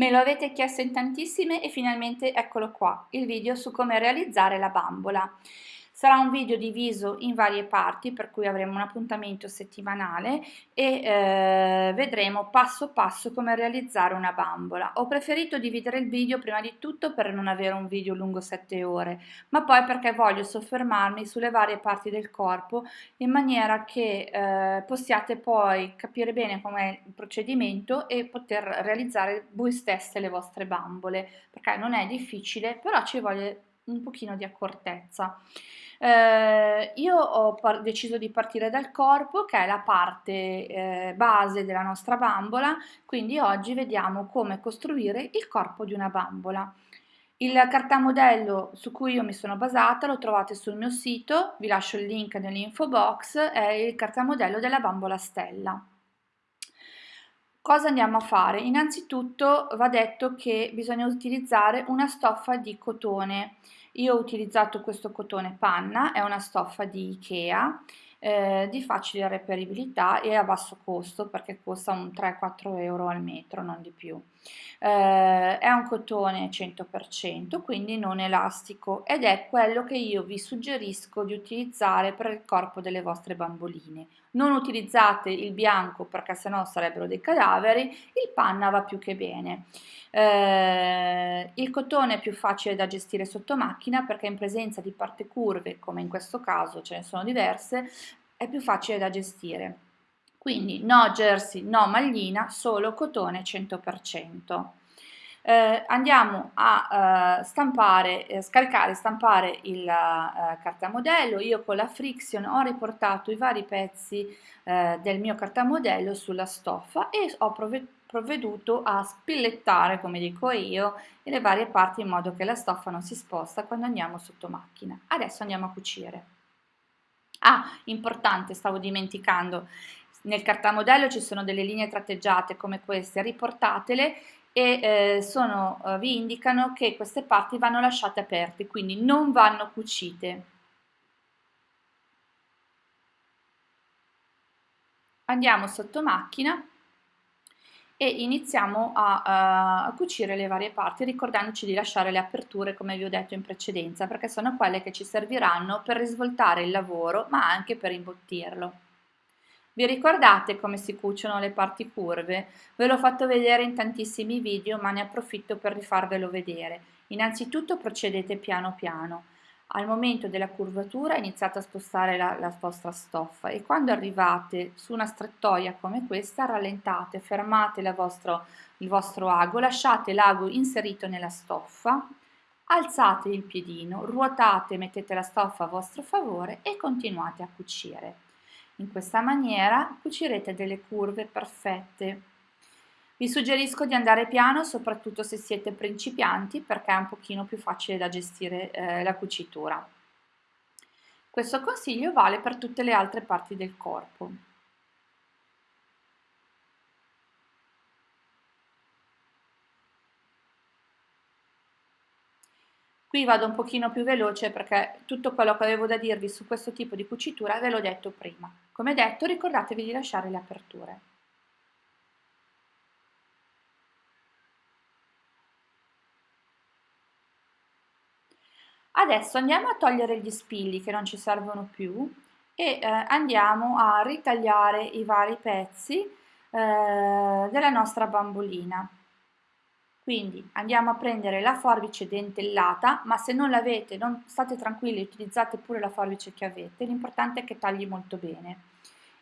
Me lo avete chiesto in tantissime e finalmente eccolo qua, il video su come realizzare la bambola. Sarà un video diviso in varie parti per cui avremo un appuntamento settimanale e eh, vedremo passo passo come realizzare una bambola. Ho preferito dividere il video prima di tutto per non avere un video lungo 7 ore, ma poi perché voglio soffermarmi sulle varie parti del corpo in maniera che eh, possiate poi capire bene com'è il procedimento e poter realizzare voi stesse le vostre bambole, perché non è difficile, però ci vuole un pochino di accortezza. Eh, io ho deciso di partire dal corpo che è la parte eh, base della nostra bambola, quindi oggi vediamo come costruire il corpo di una bambola. Il cartamodello su cui io mi sono basata lo trovate sul mio sito, vi lascio il link nell'info box, è il cartamodello della bambola stella. Cosa andiamo a fare? Innanzitutto va detto che bisogna utilizzare una stoffa di cotone. Io ho utilizzato questo cotone panna, è una stoffa di Ikea, eh, di facile reperibilità e a basso costo perché costa un 3-4 euro al metro, non di più. Eh, è un cotone 100%, quindi non elastico ed è quello che io vi suggerisco di utilizzare per il corpo delle vostre bamboline. Non utilizzate il bianco perché sennò sarebbero dei cadaveri, il panna va più che bene. Eh, il cotone è più facile da gestire sotto macchina perché in presenza di parti curve, come in questo caso ce ne sono diverse, è più facile da gestire. Quindi no jersey, no maglina, solo cotone 100%. Eh, andiamo a uh, stampare, eh, scaricare e stampare il uh, cartamodello. Io con la Friction ho riportato i vari pezzi uh, del mio cartamodello sulla stoffa e ho provveduto a spillettare, come dico io, le varie parti in modo che la stoffa non si sposta quando andiamo sotto macchina. Adesso andiamo a cucire. Ah, importante, stavo dimenticando, nel cartamodello ci sono delle linee tratteggiate come queste, riportatele e eh, sono, eh, vi indicano che queste parti vanno lasciate aperte, quindi non vanno cucite. Andiamo sotto macchina e iniziamo a, a, cucire le varie parti ricordandoci di lasciare le aperture come vi ho detto in precedenza perché sono quelle che ci serviranno per risvoltare il lavoro ma anche per imbottirlo. Vi ricordate come si cuciono le parti curve? Ve l'ho fatto vedere in tantissimi video ma ne approfitto per rifarvelo vedere. Innanzitutto procedete piano piano al momento della curvatura iniziate a spostare la, la, vostra stoffa e quando arrivate su una strettoia come questa rallentate, fermate vostro, il vostro ago, lasciate l'ago inserito nella stoffa, alzate il piedino, ruotate, mettete la stoffa a vostro favore e continuate a cucire. In questa maniera cucirete delle curve perfette vi suggerisco di andare piano soprattutto se siete principianti perché è un pochino più facile da gestire eh, la cucitura. Questo consiglio vale per tutte le altre parti del corpo. Qui vado un pochino più veloce perché tutto quello che avevo da dirvi su questo tipo di cucitura ve l'ho detto prima. Come detto ricordatevi di lasciare le aperture. Adesso andiamo a togliere gli spilli che non ci servono più e eh, andiamo a ritagliare i vari pezzi eh, della nostra bambolina. Quindi andiamo a prendere la forbice dentellata, ma se non l'avete, state tranquilli, utilizzate pure la forbice che avete, l'importante è che tagli molto bene.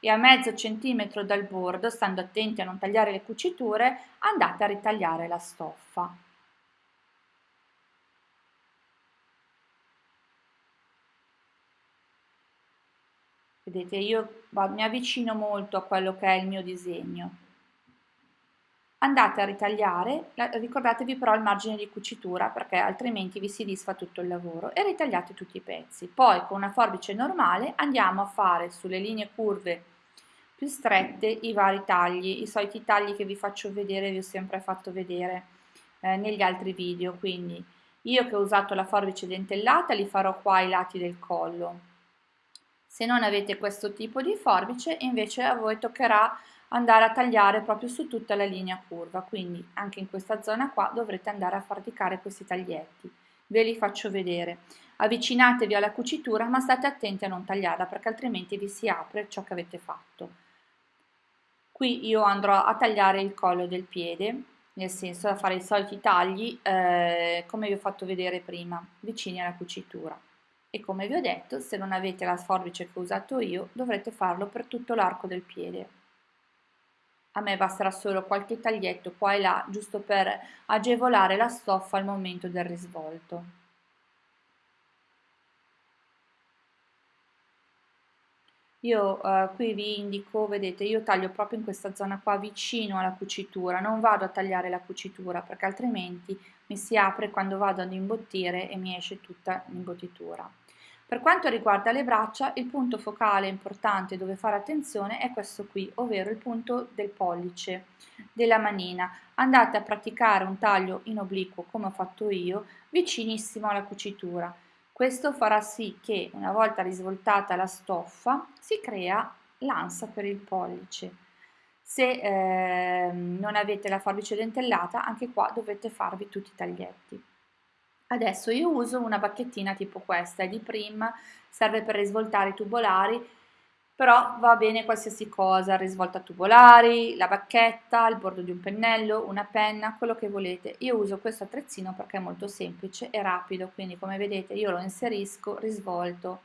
E a mezzo centimetro dal bordo, stando attenti a non tagliare le cuciture, andate a ritagliare la stoffa. Vedete, io mi avvicino molto a quello che è il mio disegno. Andate a ritagliare, ricordatevi però il margine di cucitura perché altrimenti vi si disfa tutto il lavoro e ritagliate tutti i pezzi. Poi con una forbice normale andiamo a fare sulle linee curve più strette i vari tagli, i soliti tagli che vi faccio vedere, vi ho sempre fatto vedere eh, negli altri video, quindi io che ho usato la forbice dentellata li farò qua ai lati del collo, se non avete questo tipo di forbice invece a voi toccherà andare a tagliare proprio su tutta la linea curva, quindi anche in questa zona qua dovrete andare a praticare questi taglietti. Ve li faccio vedere. Avvicinatevi alla cucitura ma state attenti a non tagliarla perché altrimenti vi si apre ciò che avete fatto. Qui io andrò a tagliare il collo del piede, nel senso da fare i soliti tagli eh, come vi ho fatto vedere prima, vicini alla cucitura. E come vi ho detto, se non avete la forbice che ho usato io, dovrete farlo per tutto l'arco del piede a me basterà solo qualche taglietto qua e là giusto per agevolare la stoffa al momento del risvolto. Io eh, qui vi indico, vedete, io taglio proprio in questa zona qua vicino alla cucitura, non vado a tagliare la cucitura perché altrimenti mi si apre quando vado ad imbottire e mi esce tutta l'imbottitura. Per quanto riguarda le braccia, il punto focale importante dove fare attenzione è questo qui, ovvero il punto del pollice della manina. Andate a praticare un taglio in obliquo come ho fatto io, vicinissimo alla cucitura. Questo farà sì che una volta risvoltata la stoffa si crea l'ansa per il pollice. Se eh, non avete la forbice dentellata, anche qua dovete farvi tutti i taglietti. Adesso io uso una bacchettina tipo questa, è di Prim, serve per risvoltare i tubolari, però va bene qualsiasi cosa, risvolta tubolari, la bacchetta, il bordo di un pennello, una penna, quello che volete. Io uso questo attrezzino perché è molto semplice e rapido, quindi come vedete io lo inserisco, risvolto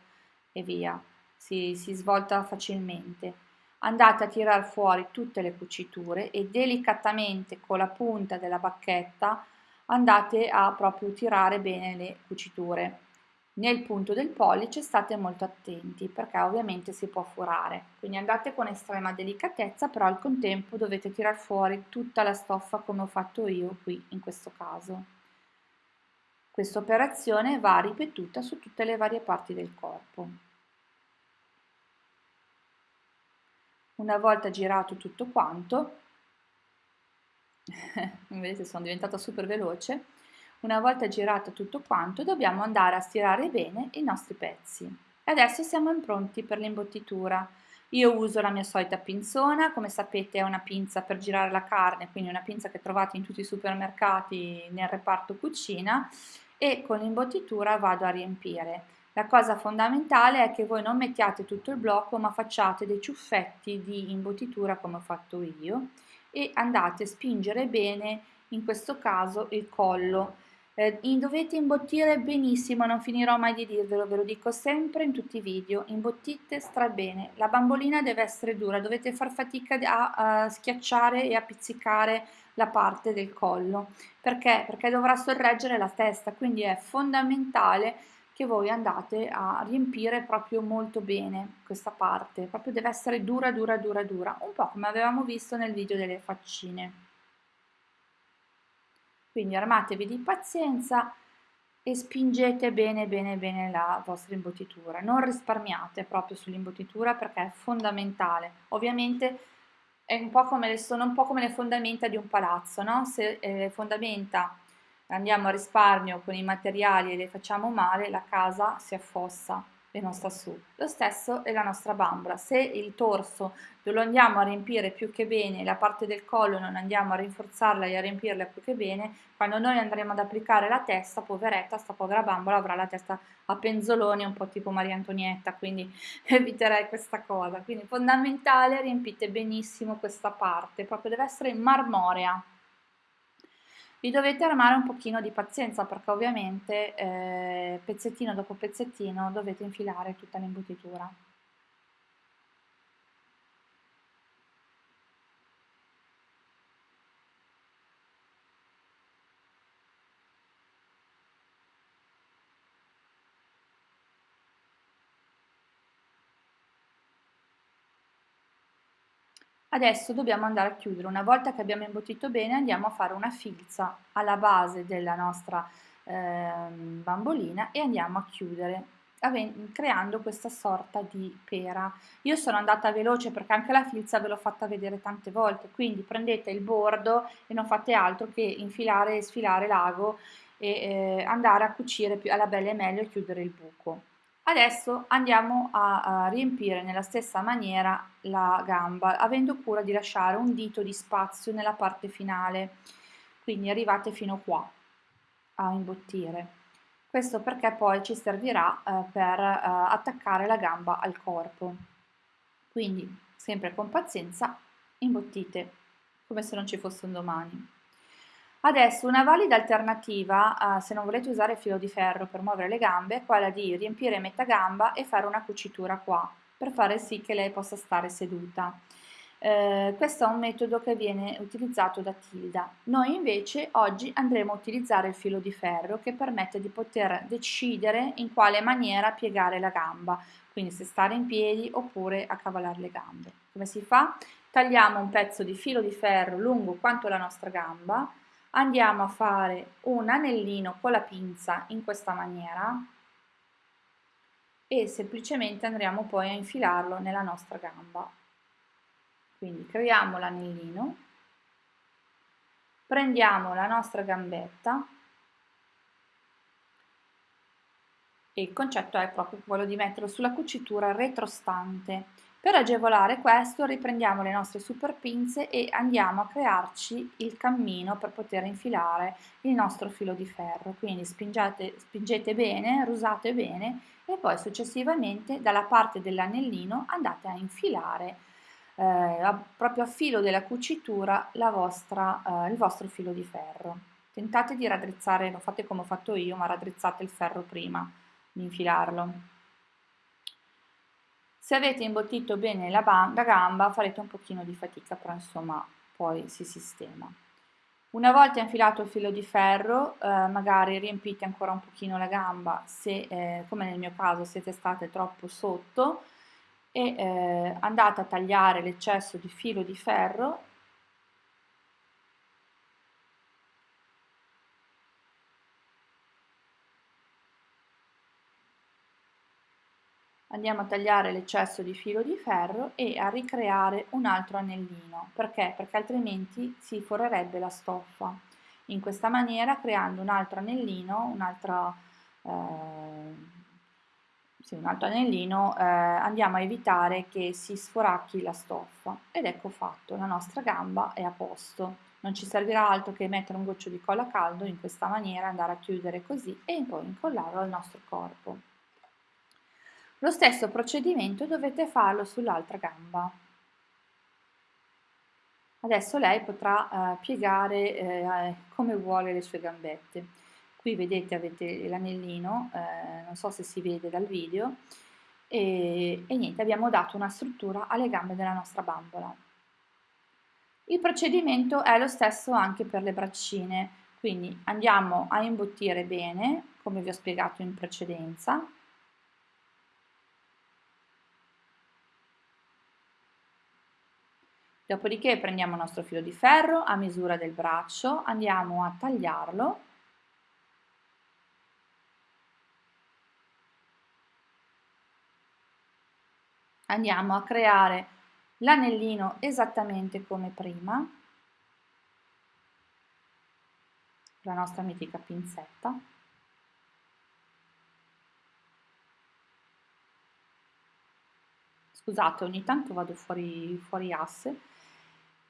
e via, si, si svolta facilmente. Andate a tirar fuori tutte le cuciture e delicatamente con la punta della bacchetta andate a proprio tirare bene le cuciture. Nel punto del pollice state molto attenti perché ovviamente si può furare, quindi andate con estrema delicatezza però al contempo dovete tirar fuori tutta la stoffa come ho fatto io qui in questo caso. Questa operazione va ripetuta su tutte le varie parti del corpo. Una volta girato tutto quanto, vedete sono diventata super veloce, una volta girato tutto quanto dobbiamo andare a stirare bene i nostri pezzi. E adesso siamo pronti per l'imbottitura. Io uso la mia solita pinzona, come sapete è una pinza per girare la carne, quindi una pinza che trovate in tutti i supermercati nel reparto cucina e con l'imbottitura vado a riempire. La cosa fondamentale è che voi non mettiate tutto il blocco ma facciate dei ciuffetti di imbottitura come ho fatto io e andate a spingere bene in questo caso il collo. Eh, dovete imbottire benissimo non finirò mai di dirvelo ve lo dico sempre in tutti i video imbottite stra bene la bambolina deve essere dura dovete far fatica a, a schiacciare e a pizzicare la parte del collo. Perché? Perché dovrà sorreggere la testa quindi è fondamentale che voi andate a riempire proprio molto bene questa parte, proprio deve essere dura, dura, dura, dura, un po' come avevamo visto nel video delle faccine. Quindi armatevi di pazienza e spingete bene bene bene la vostra imbottitura, non risparmiate proprio sull'imbottitura perché è fondamentale. Ovviamente è un po' come le, sono un po' come le fondamenta di un palazzo, no? se eh, le fondamenta andiamo a risparmio con i materiali e le facciamo male, la casa si affossa e non sta su. Lo stesso è la nostra bambola, se il torso lo andiamo a riempire più che bene, la parte del collo non andiamo a rinforzarla e a riempirla più che bene, quando noi andremo ad applicare la testa, poveretta, sta povera bambola avrà la testa a penzoloni, un po' tipo Maria Antonietta, quindi eviterei questa cosa. Quindi fondamentale, riempite benissimo questa parte, proprio deve essere marmorea vi dovete armare un pochino di pazienza perché ovviamente eh, pezzettino dopo pezzettino dovete infilare tutta l'imbottitura. Adesso dobbiamo andare a chiudere, una volta che abbiamo imbottito bene andiamo a fare una filza alla base della nostra eh, bambolina e andiamo a chiudere creando questa sorta di pera. Io sono andata veloce perché anche la filza ve l'ho fatta vedere tante volte, quindi prendete il bordo e non fate altro che infilare e sfilare l'ago e eh, andare a cucire più alla bella e meglio e chiudere il buco. Adesso andiamo a, a, riempire nella stessa maniera la gamba, avendo cura di lasciare un dito di spazio nella parte finale, quindi arrivate fino qua a imbottire. Questo perché poi ci servirà eh, per eh, attaccare la gamba al corpo. Quindi, sempre con pazienza, imbottite, come se non ci fosse un domani. Adesso una valida alternativa, uh, se non volete usare filo di ferro per muovere le gambe, è quella di riempire metà gamba e fare una cucitura qua, per fare sì che lei possa stare seduta. Eh, questo è un metodo che viene utilizzato da Tilda. Noi invece oggi andremo a utilizzare il filo di ferro che permette di poter decidere in quale maniera piegare la gamba, quindi se stare in piedi oppure accavallare le gambe. Come si fa? Tagliamo un pezzo di filo di ferro lungo quanto la nostra gamba, andiamo a fare un anellino con la pinza in questa maniera e semplicemente andremo poi a infilarlo nella nostra gamba. Quindi creiamo l'anellino, prendiamo la nostra gambetta e il concetto è proprio quello di metterlo sulla cucitura retrostante per agevolare questo riprendiamo le nostre super pinze e andiamo a crearci il cammino per poter infilare il nostro filo di ferro. Quindi spingete, spingete bene, rusate bene e poi successivamente dalla parte dell'anellino andate a infilare eh, proprio a filo della cucitura vostra, eh, il vostro filo di ferro. Tentate di raddrizzare, lo fate come ho fatto io, ma raddrizzate il ferro prima di infilarlo. Se avete imbottito bene la, la gamba farete un pochino di fatica, però insomma poi si sistema. Una volta infilato il filo di ferro, eh, magari riempite ancora un pochino la gamba, se, eh, come nel mio caso siete state troppo sotto, e eh, andate a tagliare l'eccesso di filo di ferro andiamo a tagliare l'eccesso di filo di ferro e a ricreare un altro anellino. Perché? Perché altrimenti si forerebbe la stoffa. In questa maniera, creando un altro anellino, un altro, eh, sì, un altro anellino, eh, andiamo a evitare che si sforacchi la stoffa. Ed ecco fatto, la nostra gamba è a posto. Non ci servirà altro che mettere un goccio di colla caldo in questa maniera, andare a chiudere così e poi incollarlo al nostro corpo. Lo stesso procedimento dovete farlo sull'altra gamba. Adesso lei potrà eh, piegare eh, come vuole le sue gambette. Qui vedete avete l'anellino, eh, non so se si vede dal video, e, e niente, abbiamo dato una struttura alle gambe della nostra bambola. Il procedimento è lo stesso anche per le braccine, quindi andiamo a imbottire bene, come vi ho spiegato in precedenza, Dopodiché prendiamo il nostro filo di ferro a misura del braccio, andiamo a tagliarlo. Andiamo a creare l'anellino esattamente come prima, la nostra mitica pinzetta. Scusate, ogni tanto vado fuori, fuori asse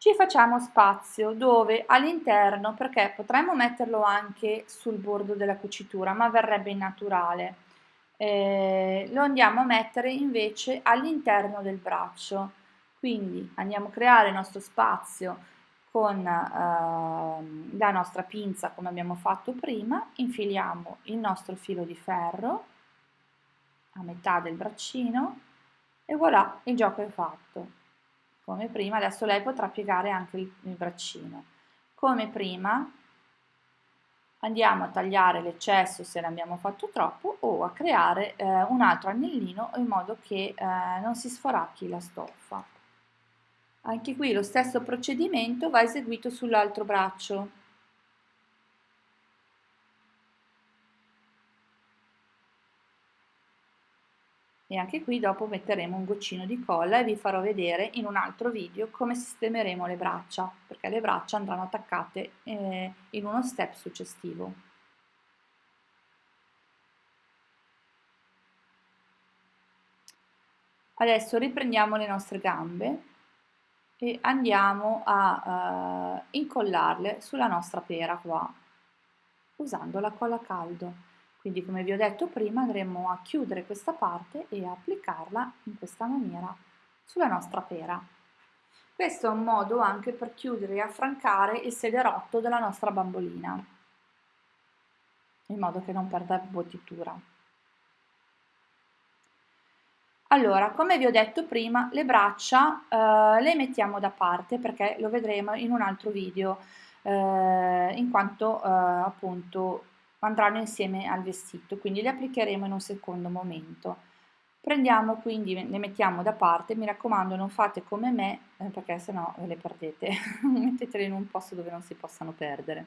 ci facciamo spazio dove all'interno, perché potremmo metterlo anche sul bordo della cucitura, ma verrebbe innaturale, eh, lo andiamo a mettere invece all'interno del braccio. Quindi andiamo a creare il nostro spazio con eh, la nostra pinza come abbiamo fatto prima, infiliamo il nostro filo di ferro a metà del braccino e voilà, il gioco è fatto come prima, adesso lei potrà piegare anche il, il braccino. Come prima andiamo a tagliare l'eccesso se ne abbiamo fatto troppo o a creare eh, un altro anellino in modo che eh, non si sforacchi la stoffa. Anche qui lo stesso procedimento va eseguito sull'altro braccio. E anche qui dopo metteremo un goccino di colla e vi farò vedere in un altro video come sistemeremo le braccia perché le braccia andranno attaccate eh, in uno step successivo Adesso riprendiamo le nostre gambe e andiamo a uh, incollarle sulla nostra pera qua, usando la colla caldo. Quindi come vi ho detto prima andremo a chiudere questa parte e applicarla in questa maniera sulla nostra pera. Questo è un modo anche per chiudere e affrancare il sederotto della nostra bambolina, in modo che non perda bottitura. Allora, come vi ho detto prima, le braccia eh, le mettiamo da parte perché lo vedremo in un altro video, eh, in quanto eh, appunto andranno insieme al vestito, quindi le applicheremo in un secondo momento. Prendiamo quindi, le mettiamo da parte, mi raccomando non fate come me eh, perché sennò ve le perdete, mettetele in un posto dove non si possano perdere.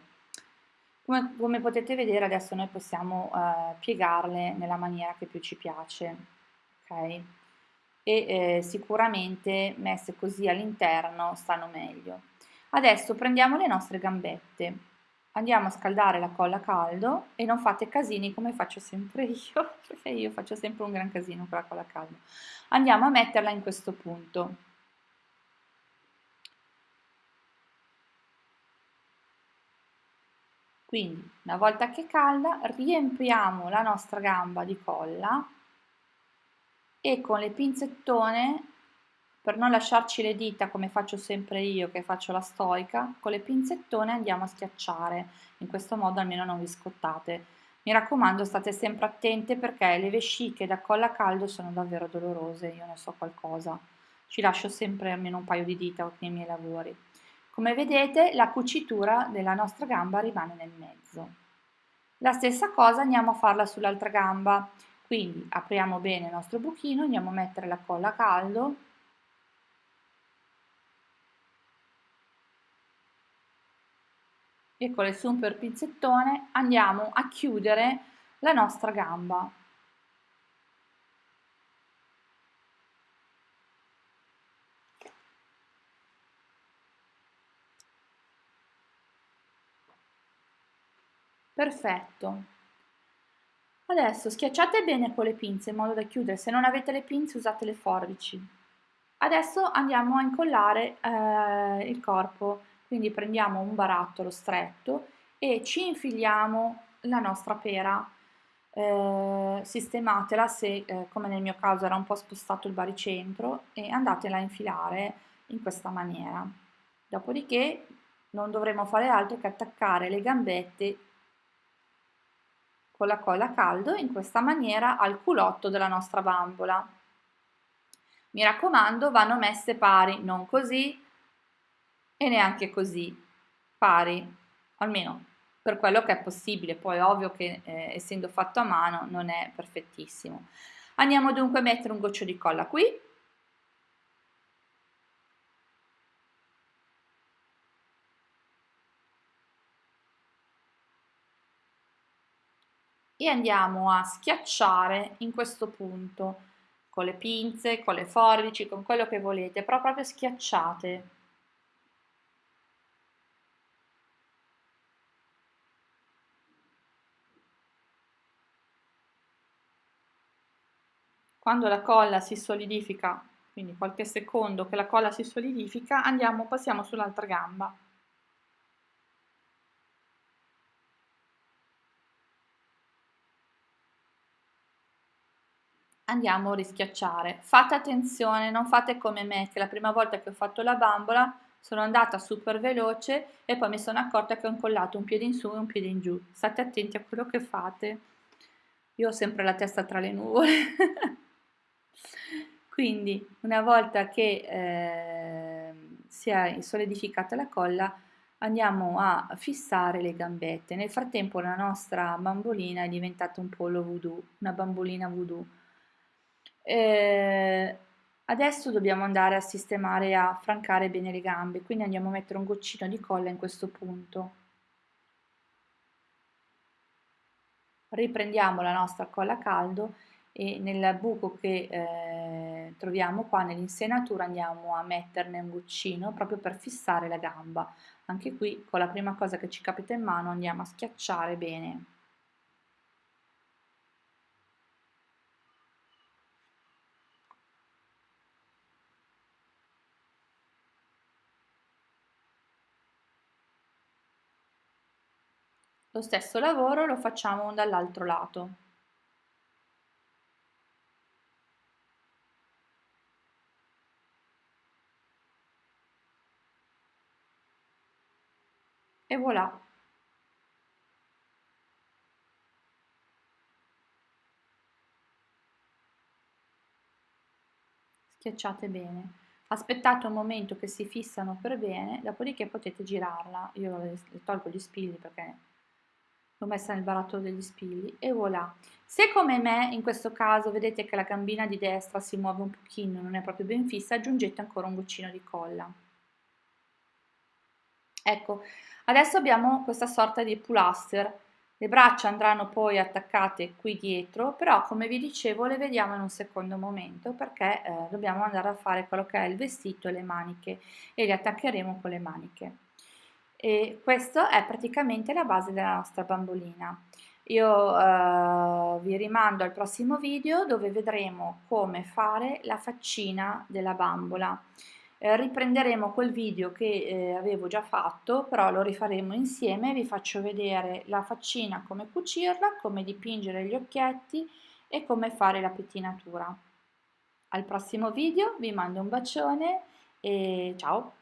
Come, come potete vedere adesso noi possiamo eh, piegarle nella maniera che più ci piace, ok? e eh, sicuramente messe così all'interno stanno meglio. Adesso prendiamo le nostre gambette, andiamo a scaldare la colla a caldo e non fate casini come faccio sempre io, perché io faccio sempre un gran casino con la colla a caldo. Andiamo a metterla in questo punto. Quindi una volta che è calda riempiamo la nostra gamba di colla e con le pinzettone, per non lasciarci le dita come faccio sempre io che faccio la stoica, con le pinzettone andiamo a schiacciare, in questo modo almeno non vi scottate. Mi raccomando state sempre attente perché le vesciche da colla a caldo sono davvero dolorose, io ne so qualcosa. Ci lascio sempre almeno un paio di dita nei miei lavori. Come vedete la cucitura della nostra gamba rimane nel mezzo. La stessa cosa andiamo a farla sull'altra gamba. Quindi apriamo bene il nostro buchino, andiamo a mettere la colla a caldo, e con il super pinzettone andiamo a chiudere la nostra gamba. Perfetto. Adesso schiacciate bene con le pinze in modo da chiudere, se non avete le pinze usate le forbici. Adesso andiamo a incollare eh, il corpo, quindi prendiamo un barattolo stretto e ci infiliamo la nostra pera, eh, sistematela se eh, come nel mio caso era un po' spostato il baricentro e andatela a infilare in questa maniera. Dopodiché non dovremo fare altro che attaccare le gambette con la colla a caldo in questa maniera al culotto della nostra bambola. Mi raccomando, vanno messe pari, non così e neanche così, pari, almeno per quello che è possibile, poi ovvio che eh, essendo fatto a mano non è perfettissimo. Andiamo dunque a mettere un goccio di colla qui, e andiamo a schiacciare in questo punto con le pinze, con le forbici, con quello che volete, però proprio schiacciate. Quando la colla si solidifica, quindi qualche secondo che la colla si solidifica, andiamo, passiamo sull'altra gamba. andiamo a rischiacciare. Fate attenzione, non fate come me, che la prima volta che ho fatto la bambola sono andata super veloce e poi mi sono accorta che ho incollato un piede in su e un piede in giù. State attenti a quello che fate. Io ho sempre la testa tra le nuvole. Quindi, una volta che eh, si è solidificata la colla, andiamo a fissare le gambette. Nel frattempo la nostra bambolina è diventata un pollo voodoo, una bambolina voodoo eh, adesso dobbiamo andare a sistemare a francare bene le gambe, quindi andiamo a mettere un goccino di colla in questo punto. Riprendiamo la nostra colla a caldo e nel buco che eh, troviamo qua nell'insenatura andiamo a metterne un goccino proprio per fissare la gamba. Anche qui con la prima cosa che ci capita in mano andiamo a schiacciare bene. Lo stesso lavoro lo facciamo dall'altro lato. E voilà! Schiacciate bene. Aspettate un momento che si fissano per bene, dopodiché potete girarla. Io tolgo gli spilli perché l'ho messa nel barattolo degli spilli e voilà. Se come me in questo caso vedete che la gambina di destra si muove un pochino, non è proprio ben fissa, aggiungete ancora un goccino di colla. Ecco, adesso abbiamo questa sorta di pull-aster. Le braccia andranno poi attaccate qui dietro, però come vi dicevo le vediamo in un secondo momento perché eh, dobbiamo andare a fare quello che è il vestito e le maniche e le attaccheremo con le maniche e questo è praticamente la base della nostra bambolina. Io eh, vi rimando al prossimo video dove vedremo come fare la faccina della bambola. Eh, riprenderemo quel video che eh, avevo già fatto, però lo rifaremo insieme, vi faccio vedere la faccina, come cucirla, come dipingere gli occhietti e come fare la pettinatura. Al prossimo video, vi mando un bacione e ciao!